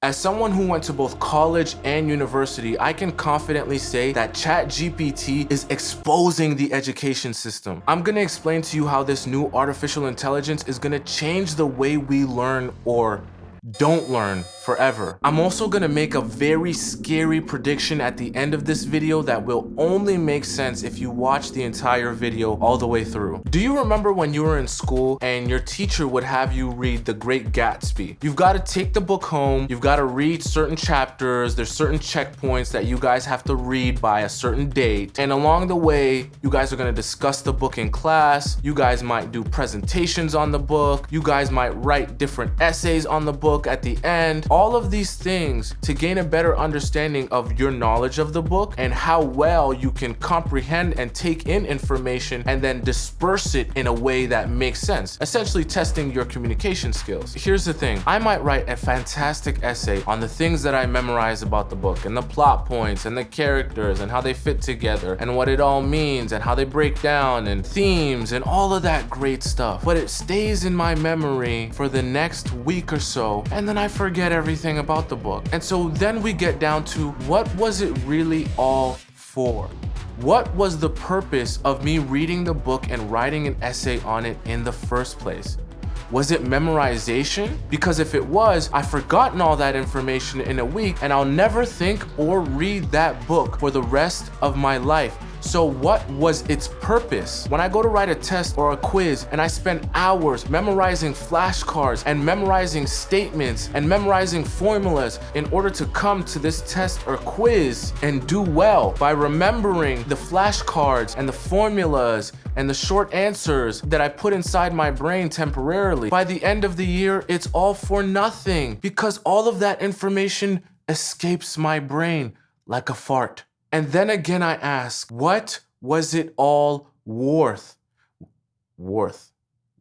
As someone who went to both college and university, I can confidently say that ChatGPT is exposing the education system. I'm gonna explain to you how this new artificial intelligence is gonna change the way we learn or don't learn forever. I'm also gonna make a very scary prediction at the end of this video that will only make sense if you watch the entire video all the way through. Do you remember when you were in school and your teacher would have you read The Great Gatsby? You've gotta take the book home, you've gotta read certain chapters, there's certain checkpoints that you guys have to read by a certain date, and along the way, you guys are gonna discuss the book in class, you guys might do presentations on the book, you guys might write different essays on the book, book at the end, all of these things to gain a better understanding of your knowledge of the book and how well you can comprehend and take in information and then disperse it in a way that makes sense, essentially testing your communication skills. Here's the thing, I might write a fantastic essay on the things that I memorize about the book and the plot points and the characters and how they fit together and what it all means and how they break down and themes and all of that great stuff. But it stays in my memory for the next week or so and then I forget everything about the book. And so then we get down to what was it really all for? What was the purpose of me reading the book and writing an essay on it in the first place? Was it memorization? Because if it was, I've forgotten all that information in a week and I'll never think or read that book for the rest of my life. So what was its purpose? When I go to write a test or a quiz and I spend hours memorizing flashcards and memorizing statements and memorizing formulas in order to come to this test or quiz and do well by remembering the flashcards and the formulas and the short answers that I put inside my brain temporarily, by the end of the year, it's all for nothing because all of that information escapes my brain like a fart. And then again, I ask, what was it all worth? Worth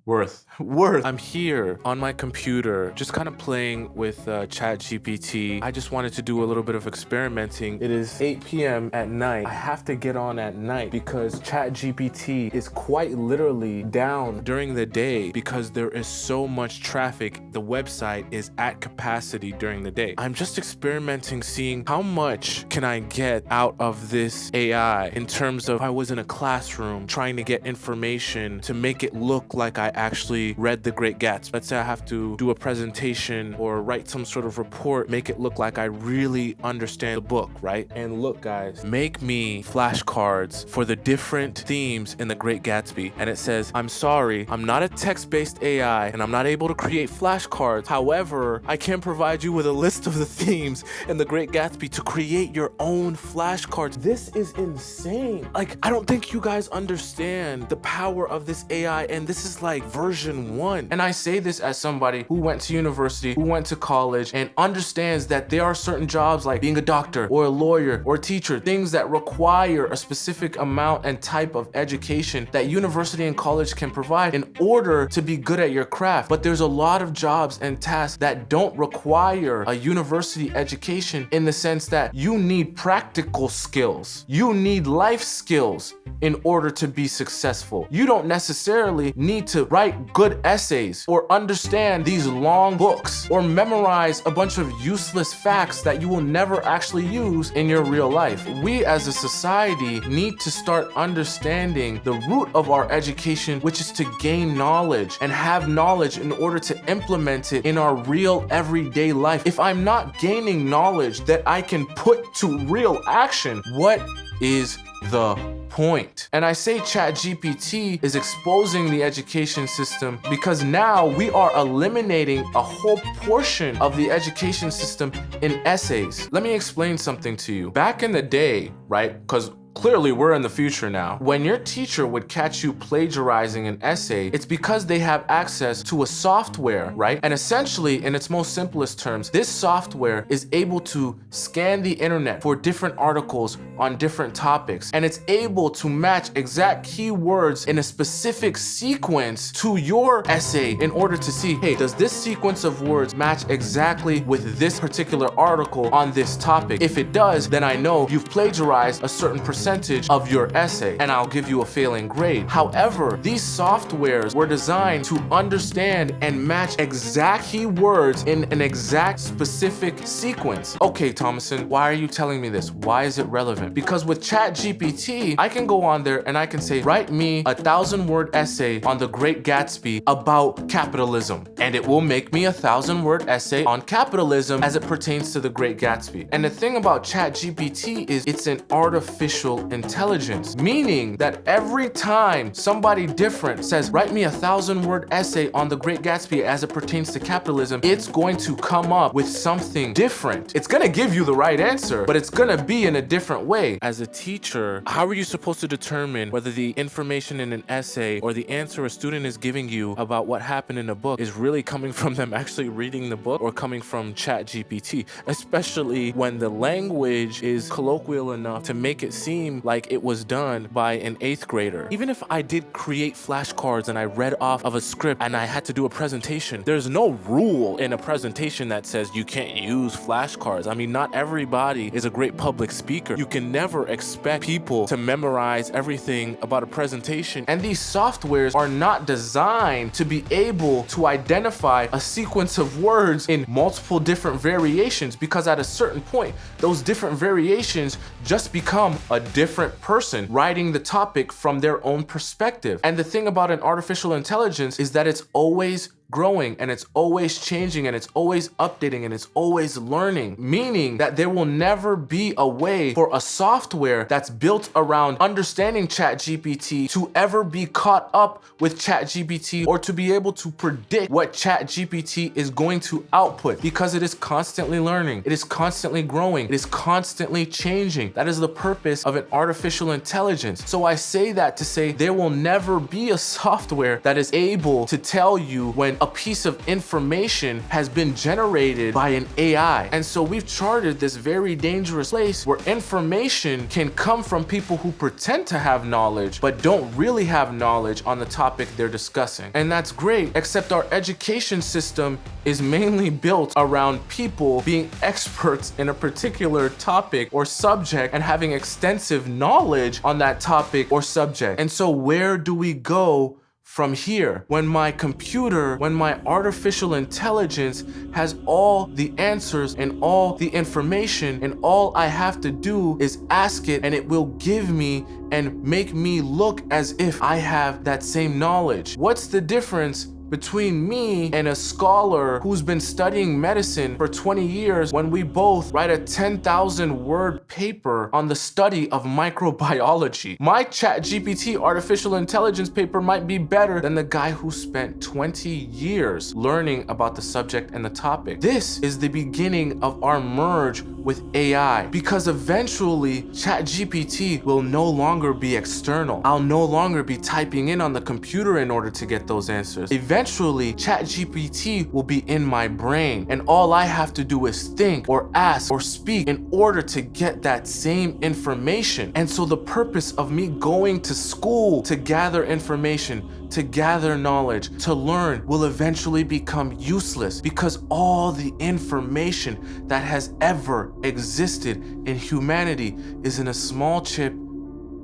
worth. Worth. I'm here on my computer just kind of playing with uh, chat gpt i just wanted to do a little bit of experimenting. It is 8 p.m at night. I have to get on at night because ChatGPT is quite literally down during the day because there is so much traffic. The website is at capacity during the day. I'm just experimenting seeing how much can i get out of this ai in terms of i was in a classroom trying to get information to make it look like i actually read The Great Gatsby. Let's say I have to do a presentation or write some sort of report, make it look like I really understand the book, right? And look, guys, make me flashcards for the different themes in The Great Gatsby. And it says, I'm sorry, I'm not a text-based AI and I'm not able to create flashcards. However, I can provide you with a list of the themes in The Great Gatsby to create your own flashcards. This is insane. Like, I don't think you guys understand the power of this AI and this is like version one. And I say this as somebody who went to university, who went to college and understands that there are certain jobs like being a doctor or a lawyer or a teacher, things that require a specific amount and type of education that university and college can provide in order to be good at your craft. But there's a lot of jobs and tasks that don't require a university education in the sense that you need practical skills. You need life skills in order to be successful. You don't necessarily need to write good essays or understand these long books or memorize a bunch of useless facts that you will never actually use in your real life. We as a society need to start understanding the root of our education, which is to gain knowledge and have knowledge in order to implement it in our real everyday life. If I'm not gaining knowledge that I can put to real action, what is the point. And I say ChatGPT is exposing the education system because now we are eliminating a whole portion of the education system in essays. Let me explain something to you. Back in the day, right, because Clearly, we're in the future now. When your teacher would catch you plagiarizing an essay, it's because they have access to a software, right? And essentially, in its most simplest terms, this software is able to scan the internet for different articles on different topics. And it's able to match exact keywords in a specific sequence to your essay in order to see, hey, does this sequence of words match exactly with this particular article on this topic? If it does, then I know you've plagiarized a certain percentage percentage of your essay and I'll give you a failing grade. However, these softwares were designed to understand and match exact keywords in an exact specific sequence. Okay, Thomason, why are you telling me this? Why is it relevant? Because with ChatGPT, I can go on there and I can say, write me a thousand word essay on the Great Gatsby about capitalism. And it will make me a thousand word essay on capitalism as it pertains to the Great Gatsby. And the thing about ChatGPT is it's an artificial intelligence, meaning that every time somebody different says, write me a thousand word essay on the Great Gatsby as it pertains to capitalism, it's going to come up with something different. It's gonna give you the right answer, but it's gonna be in a different way. As a teacher, how are you supposed to determine whether the information in an essay or the answer a student is giving you about what happened in a book is really coming from them actually reading the book or coming from ChatGPT, especially when the language is colloquial enough to make it seem like it was done by an eighth grader. Even if I did create flashcards and I read off of a script and I had to do a presentation, there's no rule in a presentation that says you can't use flashcards. I mean, not everybody is a great public speaker. You can never expect people to memorize everything about a presentation. And these softwares are not designed to be able to identify a sequence of words in multiple different variations because at a certain point, those different variations just become a different person writing the topic from their own perspective. And the thing about an artificial intelligence is that it's always growing and it's always changing and it's always updating and it's always learning, meaning that there will never be a way for a software that's built around understanding ChatGPT to ever be caught up with ChatGPT or to be able to predict what ChatGPT is going to output because it is constantly learning, it is constantly growing, it is constantly changing. That is the purpose of an artificial intelligence. So I say that to say there will never be a software that is able to tell you when a piece of information has been generated by an AI. And so we've charted this very dangerous place where information can come from people who pretend to have knowledge, but don't really have knowledge on the topic they're discussing. And that's great, except our education system is mainly built around people being experts in a particular topic or subject and having extensive knowledge on that topic or subject. And so where do we go from here when my computer, when my artificial intelligence has all the answers and all the information and all I have to do is ask it and it will give me and make me look as if I have that same knowledge. What's the difference between me and a scholar who's been studying medicine for 20 years when we both write a 10,000 word paper on the study of microbiology. My chat GPT artificial intelligence paper might be better than the guy who spent 20 years learning about the subject and the topic. This is the beginning of our merge with AI because eventually ChatGPT will no longer be external. I'll no longer be typing in on the computer in order to get those answers. Eventually, ChatGPT will be in my brain and all I have to do is think or ask or speak in order to get that same information. And so the purpose of me going to school to gather information to gather knowledge, to learn, will eventually become useless because all the information that has ever existed in humanity is in a small chip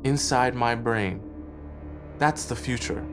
inside my brain. That's the future.